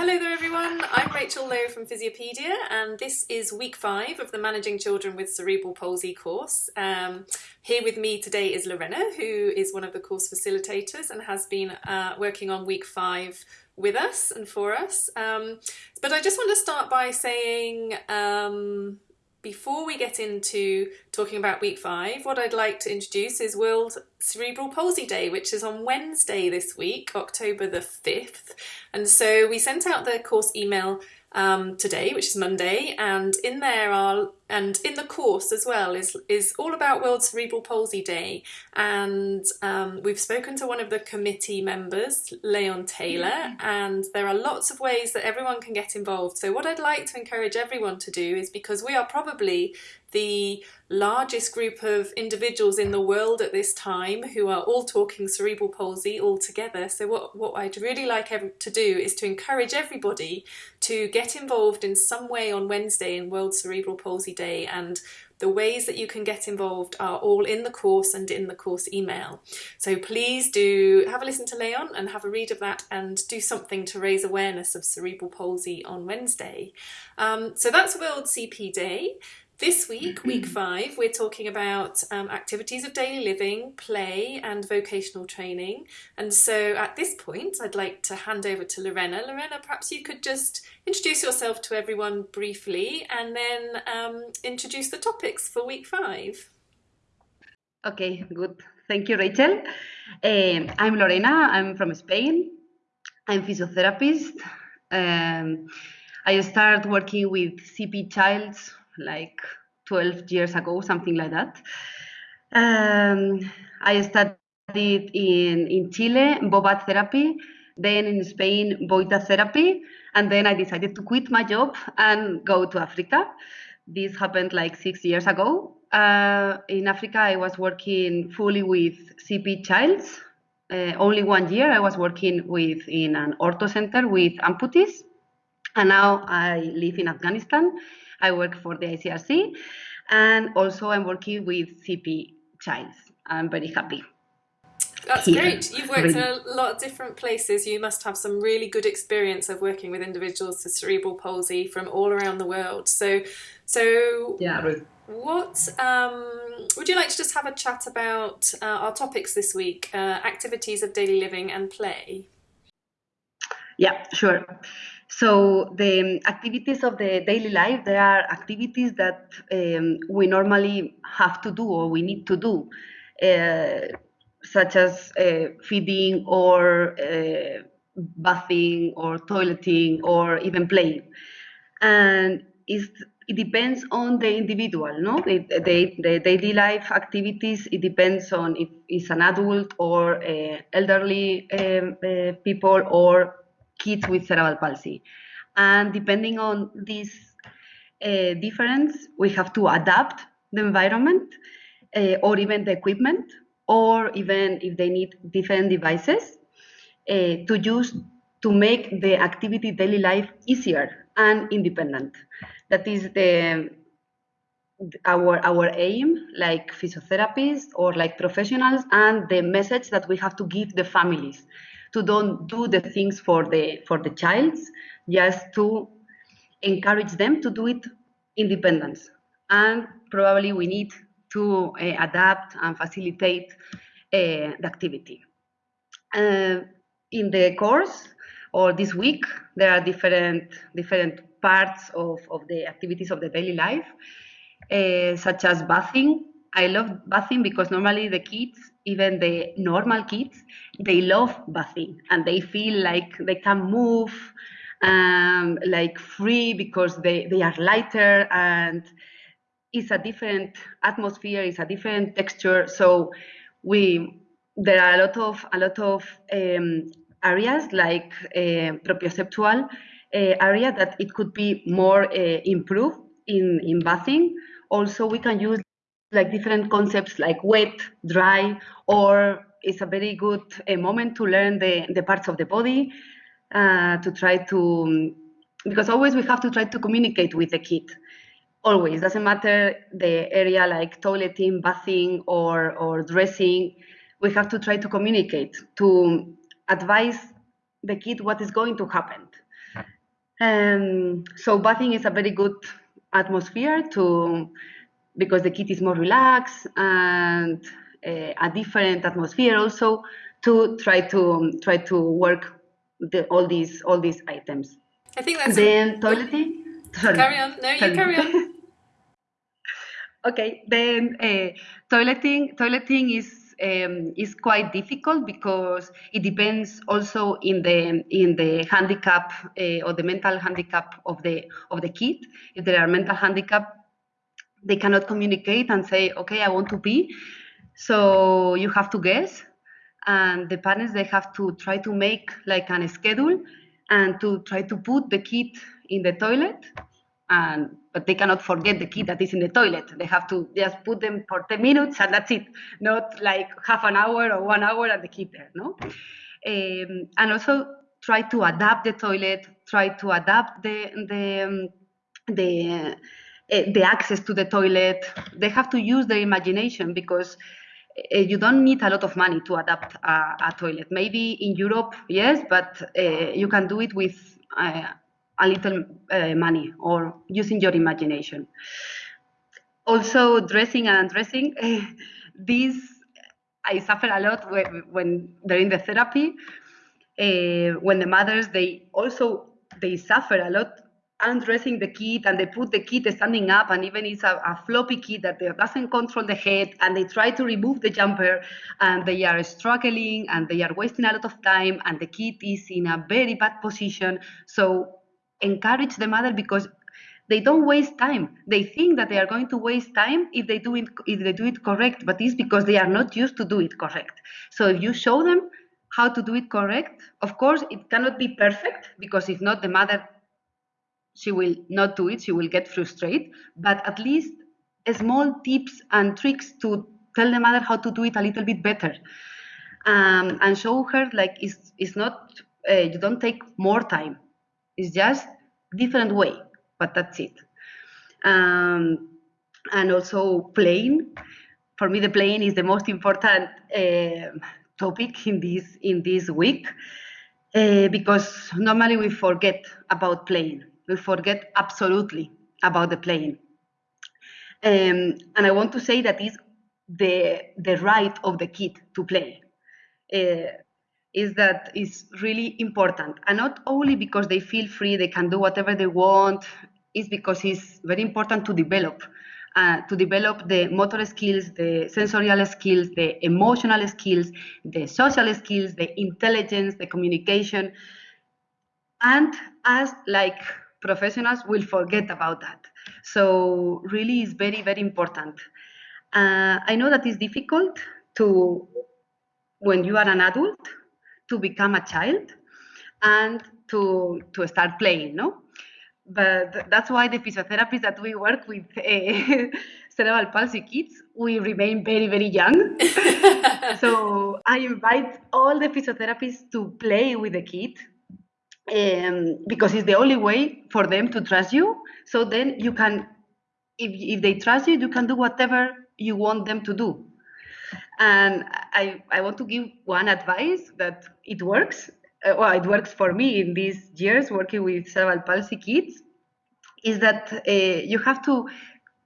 Hello there everyone, I'm Rachel Lowe from Physiopedia and this is week five of the Managing Children with Cerebral Palsy course. Um, here with me today is Lorena who is one of the course facilitators and has been uh, working on week five with us and for us. Um, but I just want to start by saying um, before we get into talking about week five, what I'd like to introduce is World Cerebral Palsy Day, which is on Wednesday this week, October the 5th. And so we sent out the course email um, today, which is Monday, and in there are and in the course as well is is all about World Cerebral Palsy Day, and um, we've spoken to one of the committee members, Leon Taylor, and there are lots of ways that everyone can get involved. So what I'd like to encourage everyone to do is because we are probably the largest group of individuals in the world at this time who are all talking cerebral palsy all together. So what, what I'd really like to do is to encourage everybody to get involved in some way on Wednesday in World Cerebral Palsy Day and the ways that you can get involved are all in the course and in the course email. So please do have a listen to Leon and have a read of that and do something to raise awareness of cerebral palsy on Wednesday. Um, so that's World CP Day. This week, week five, we're talking about um, activities of daily living, play and vocational training. And so at this point, I'd like to hand over to Lorena. Lorena, perhaps you could just introduce yourself to everyone briefly and then um, introduce the topics for week five. Okay, good. Thank you, Rachel. Um, I'm Lorena. I'm from Spain. I'm physiotherapist. Um, I started working with CP Childs like 12 years ago, something like that. Um, I studied in, in Chile, Bobath therapy, then in Spain, Vojta therapy, and then I decided to quit my job and go to Africa. This happened like six years ago. Uh, in Africa, I was working fully with CP Childs. Uh, only one year I was working with in an ortho center with amputees, and now I live in Afghanistan I work for the ICRC, and also I'm working with CP Childs. I'm very happy. That's Here. great. You've worked really. in a lot of different places. You must have some really good experience of working with individuals with cerebral palsy from all around the world. So, so yeah. What um, would you like to just have a chat about uh, our topics this week? Uh, activities of daily living and play. Yeah, sure. So the activities of the daily life, there are activities that um, we normally have to do or we need to do, uh, such as uh, feeding or uh, bathing or toileting or even playing. And it depends on the individual, no? The, the, the, daily life activities, it depends on if it's an adult or uh, elderly um, uh, people or kids with cerebral palsy. And depending on this uh, difference, we have to adapt the environment uh, or even the equipment, or even if they need different devices uh, to use to make the activity daily life easier and independent. That is the our our aim like physiotherapists or like professionals and the message that we have to give the families to don't do the things for the for the childs, just to encourage them to do it independence. And probably we need to uh, adapt and facilitate uh, the activity. Uh, in the course or this week, there are different different parts of, of the activities of the daily life, such as bathing. I love bathing because normally the kids even the normal kids, they love bathing and they feel like they can move um, like free because they, they are lighter and it's a different atmosphere, it's a different texture. So we there are a lot of a lot of um, areas like uh, proprioceptual uh, area that it could be more uh, improved in in bathing. Also, we can use like different concepts like wet, dry, or it's a very good uh, moment to learn the, the parts of the body, uh, to try to, because always we have to try to communicate with the kid. Always, doesn't matter the area like toileting, bathing, or, or dressing, we have to try to communicate, to advise the kid what is going to happen. Um, so bathing is a very good atmosphere to because the kid is more relaxed and uh, a different atmosphere also to try to um, try to work the, all these all these items. I think that's then toileting. Sorry. Carry on. No, you carry on. okay. Then uh, toileting toileting is um, is quite difficult because it depends also in the in the handicap uh, or the mental handicap of the of the kid. If there are mental handicap, they cannot communicate and say, "Okay, I want to pee." So you have to guess, and the parents they have to try to make like an schedule and to try to put the kid in the toilet and but they cannot forget the kid that is in the toilet. They have to just put them for 10 minutes and that's it, not like half an hour or one hour and the kid there, no? Um, and also try to adapt the toilet, try to adapt the the um, the the access to the toilet. They have to use their imagination because uh, you don't need a lot of money to adapt a, a toilet. Maybe in Europe, yes, but uh, you can do it with a little money or using your imagination. Also, dressing and undressing. these I suffer a lot when, when during the therapy. Uh, when the mothers they also they suffer a lot undressing the kid and they put the kid standing up and even it's a, a, floppy kid that doesn't control the head and they try to remove the jumper and they are struggling and they are wasting a lot of time and the kid is in a very bad position so encourage the mother because they don't waste time. They think that they are going to waste time if they do it if they do it correct, but it's because they are not used to do it correct. So if you show them how to do it correct, of course it cannot be perfect because if not the mother she will not do it, she will get frustrated, but at least small tips and tricks to tell the mother how to do it a little bit better. Um, and show her like it's, it's not uh, you don't take more time it's just different way, but that's it. Um, and also playing. For me, the playing is the most important uh, topic in this in this week uh, because normally we forget about playing. We forget absolutely about the playing. Um, and I want to say that is the the right of the kid to play. Uh, is that is really important and not only because they feel free they can do whatever they want is because it's very important to develop uh, to develop the motor skills the sensorial skills the emotional skills the social skills the intelligence the communication and as like professionals will forget about that. So really is very very important. Uh, i know that it's difficult to when you are an adult to become a child and to to start playing no? But that's why the physiotherapists that we work with uh, cerebral palsy kids we remain very very young. So i invite all the physiotherapists to play with the kid um, because it's the only way for them to trust you so then you can if, if they trust you you can do whatever you want them to do and I, I want to give one advice that it works. Uh, well, it works for me in these years working with cerebral palsy kids, is that uh, you have to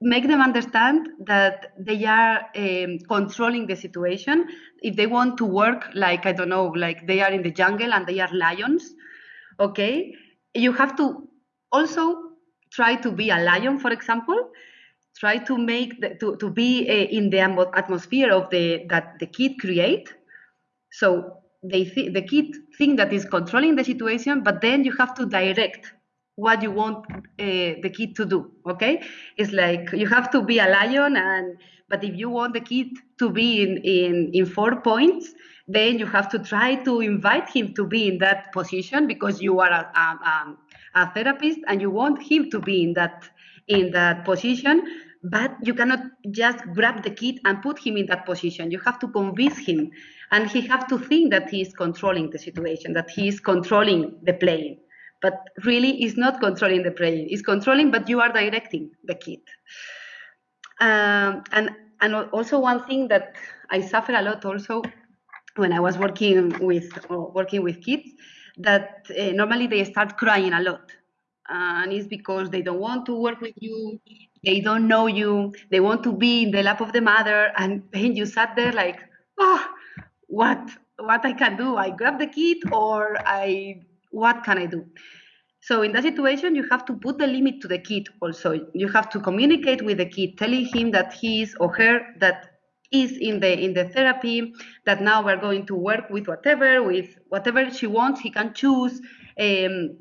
make them understand that they are um, controlling the situation. If they want to work like, I don't know, like they are in the jungle and they are lions, okay, you have to also try to be a lion, for example, try to make the, to, to be uh, in the atmosphere of the that the kid create. So they th- the kid think that is controlling the situation but then you have to direct what you want uh, the kid to do okay? It's like you have to be a lion and but if you want the kid to be in in, in four points then you have to try to invite him to be in that position because you are a, a, a therapist and you want him to be in that in that position but you cannot just grab the kid and put him in that position. You have to convince him and he have to think that he is controlling the situation that he is controlling the playing but really is not controlling the brain. It's controlling but you are directing the kid. Um, and and also one thing that i suffer a lot also when i was working with working with kids that uh, normally they start crying a lot. And it's because they don't want to work with you they don't know you they want to be in the lap of the mother and then you sat there like oh what what i can do? I grab the kid or i what can i do? So in that situation you have to put the limit to the kid also. You have to communicate with the kid telling him that he is or her that is in the in the therapy that now we're going to work with whatever with whatever she wants he can choose um,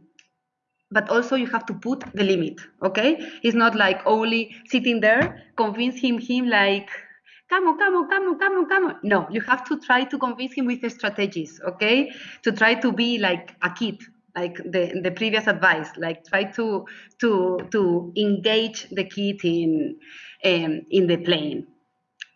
but also you have to put the limit okay? It's not like only sitting there convince him him like come on come on come on come on come on. No you have to try to convince him with strategies okay? To try to be like a kid like the the previous advice like try to to to engage the kid in um, in the plane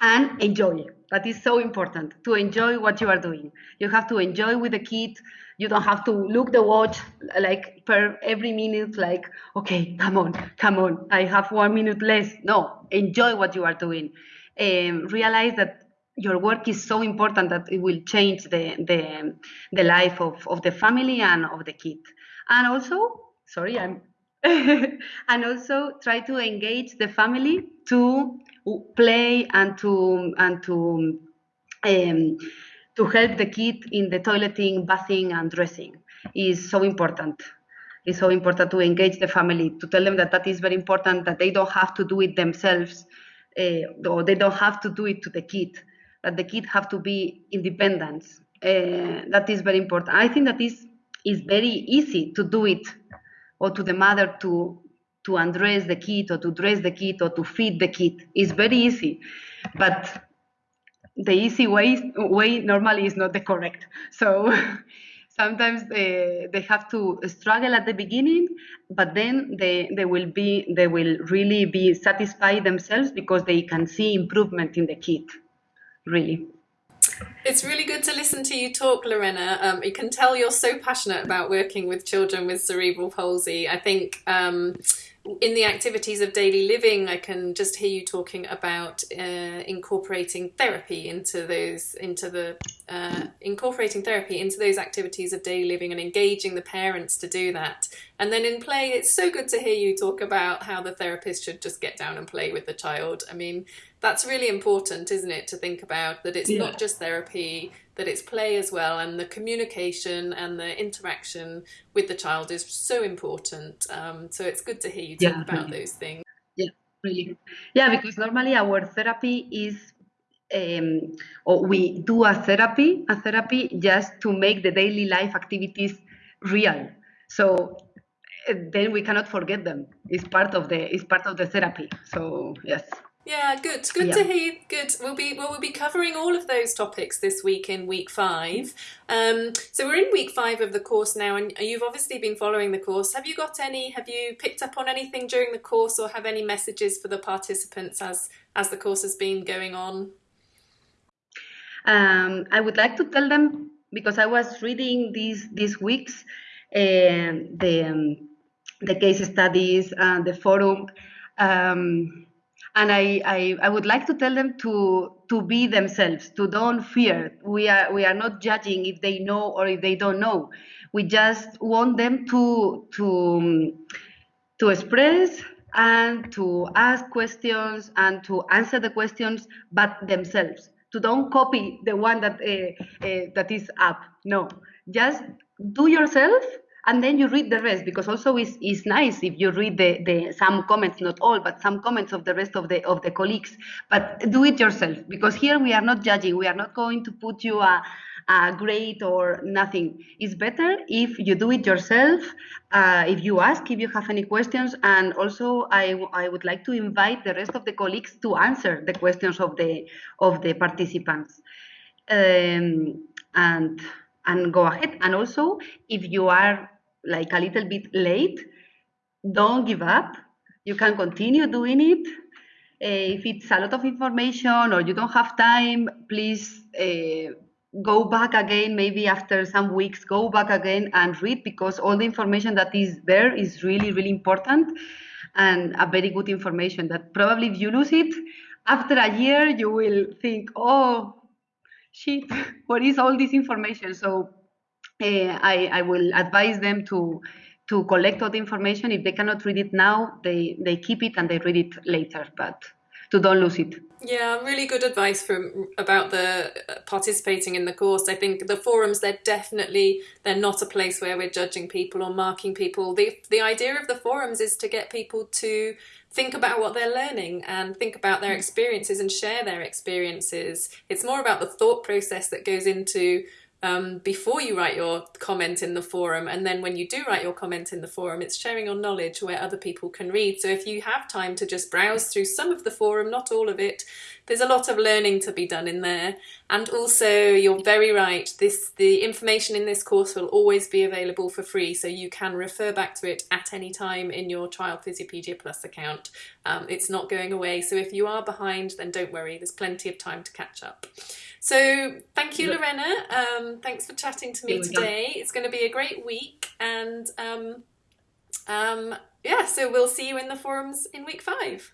and enjoy that is so important to enjoy what you are doing. You have to enjoy with the kid. You don't have to look the watch like per every minute like okay come on come on i have one minute less. No enjoy what you are doing. Um, realize that your work is so important that it will change the the, the life of, of the family and of the kid. And also sorry i'm and also try to engage the family to play and to and to um, to help the kid in the toileting, bathing, and dressing is so important. It's so important to engage the family, to tell them that that is very important, that they don't have to do it themselves, uh, or they don't have to do it to the kid, that the kid have to be independent. Uh, that is very important. I think that is is very easy to do it, or to the mother to to undress the kid, or to dress the kid, or to feed the kid. It's very easy, but the easy way way normally is not the correct. So sometimes they, they have to struggle at the beginning, but then they, they will be they will really be satisfied themselves because they can see improvement in the kid. Really. It's really good to listen to you talk, Lorena. Um, you can tell you're so passionate about working with children with cerebral palsy. I think um, in the activities of daily living, I can just hear you talking about uh, incorporating therapy into those, into the uh, incorporating therapy into those activities of daily living and engaging the parents to do that. And then in play, it's so good to hear you talk about how the therapist should just get down and play with the child. I mean, that's really important, isn't it, to think about that it's yeah. not just therapy, that it's play as well, and the communication and the interaction with the child is so important. Um, so it's good to hear you talk yeah, about really. those things. Yeah, really. Yeah, because normally our therapy is um, or we do a therapy, a therapy just to make the daily life activities real. So eh, then we cannot forget them. It's part of the it's part of the therapy. So yes. Yeah, good. Good yeah. to hear. Good. We'll be well. We'll be covering all of those topics this week in week five. Um, so we're in week five of the course now, and you've obviously been following the course. Have you got any? Have you picked up on anything during the course, or have any messages for the participants as as the course has been going on? Um, I would like to tell them because I was reading these these weeks uh, the um, the case studies and the forum. Um, and I, I, I would like to tell them to to be themselves to don't fear. We are we are not judging if they know or if they don't know. We just want them to to to express and to ask questions and to answer the questions but themselves. To don't copy the one that uh, uh, that is up. No. Just do yourself and then you read the rest because also it's, it's nice if you read the, the some comments not all but some comments of the rest of the of the colleagues. But do it yourself because here we are not judging. We are not going to put you a, a grade or nothing. It's better if you do it yourself uh, if you ask if you have any questions. And also I, I would like to invite the rest of the colleagues to answer the questions of the of the participants. Um, and and go ahead. And also if you are like a little bit late, don't give up. You can continue doing it. Uh, if it's a lot of information or you don't have time, please uh, go back again, maybe after some weeks, go back again and read because all the information that is there is really, really important and a very good information that probably if you lose it, after a year, you will think, oh, shit, what is all this information? So I, I will advise them to to collect all the information. If they cannot read it now, they, they keep it and they read it later, but to don't lose it. Yeah, really good advice from about the uh, participating in the course. I think the forums they're definitely they're not a place where we're judging people or marking people. The the idea of the forums is to get people to think about what they're learning and think about their experiences and share their experiences. It's more about the thought process that goes into um, before you write your comment in the forum and then when you do write your comment in the forum it's sharing your knowledge where other people can read. So if you have time to just browse through some of the forum not all of it there's a lot of learning to be done in there and also you're very right this the information in this course will always be available for free so you can refer back to it at any time in your Child Physiopedia Plus account um, it's not going away so if you are behind then don't worry there's plenty of time to catch up so thank you, Lorena. Um, thanks for chatting to me today. It's going to be a great week, and um, um, yeah, so we'll see you in the forums in week five.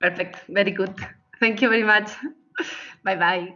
Perfect. Very good. Thank you very much. bye bye.